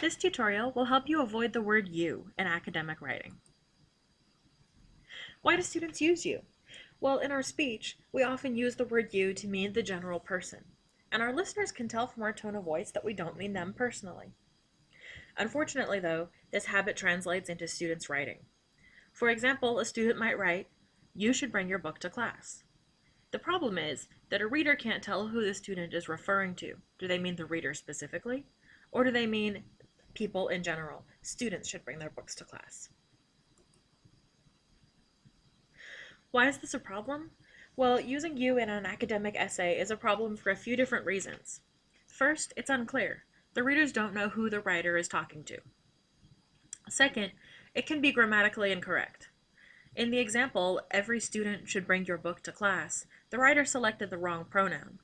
This tutorial will help you avoid the word you in academic writing. Why do students use you? Well, in our speech, we often use the word you to mean the general person, and our listeners can tell from our tone of voice that we don't mean them personally. Unfortunately, though, this habit translates into students' writing. For example, a student might write, you should bring your book to class. The problem is that a reader can't tell who the student is referring to. Do they mean the reader specifically? Or do they mean people in general? Students should bring their books to class. Why is this a problem? Well, using you in an academic essay is a problem for a few different reasons. First, it's unclear. The readers don't know who the writer is talking to. Second, it can be grammatically incorrect. In the example, every student should bring your book to class, the writer selected the wrong pronoun.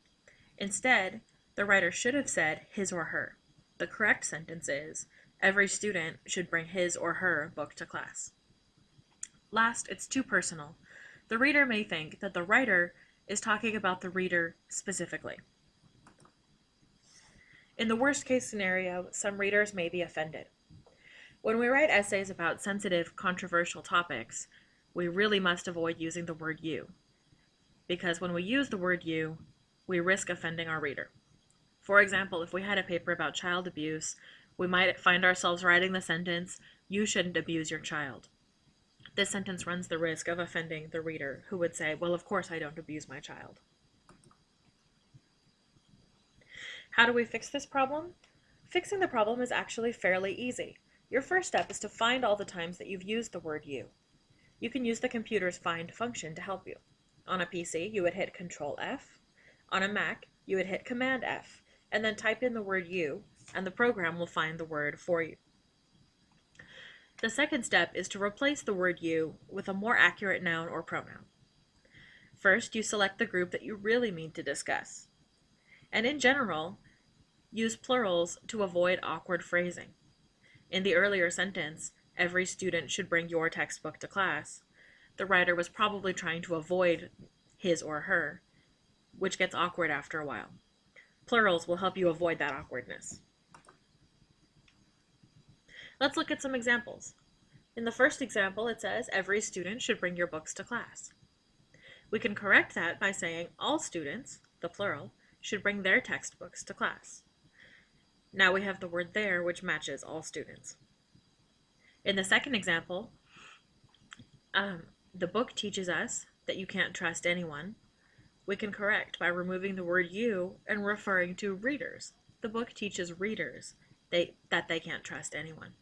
Instead, the writer should have said his or her. The correct sentence is, every student should bring his or her book to class. Last, it's too personal. The reader may think that the writer is talking about the reader specifically. In the worst case scenario, some readers may be offended. When we write essays about sensitive, controversial topics, we really must avoid using the word you, because when we use the word you, we risk offending our reader. For example, if we had a paper about child abuse, we might find ourselves writing the sentence, you shouldn't abuse your child. This sentence runs the risk of offending the reader, who would say, well, of course I don't abuse my child. How do we fix this problem? Fixing the problem is actually fairly easy. Your first step is to find all the times that you've used the word you. You can use the computer's find function to help you. On a PC, you would hit Control F. On a Mac, you would hit Command F, and then type in the word you, and the program will find the word for you. The second step is to replace the word you with a more accurate noun or pronoun. First, you select the group that you really mean to discuss. And in general, use plurals to avoid awkward phrasing. In the earlier sentence, every student should bring your textbook to class, the writer was probably trying to avoid his or her, which gets awkward after a while. Plurals will help you avoid that awkwardness. Let's look at some examples. In the first example, it says every student should bring your books to class. We can correct that by saying all students, the plural, should bring their textbooks to class. Now we have the word their, which matches all students. In the second example, um, the book teaches us that you can't trust anyone. We can correct by removing the word you and referring to readers. The book teaches readers they, that they can't trust anyone.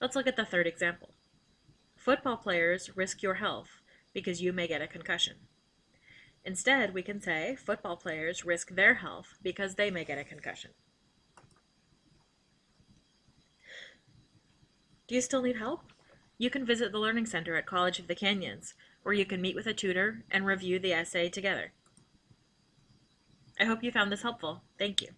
Let's look at the third example. Football players risk your health because you may get a concussion. Instead, we can say football players risk their health because they may get a concussion. Do you still need help? You can visit the Learning Center at College of the Canyons, where you can meet with a tutor and review the essay together. I hope you found this helpful. Thank you.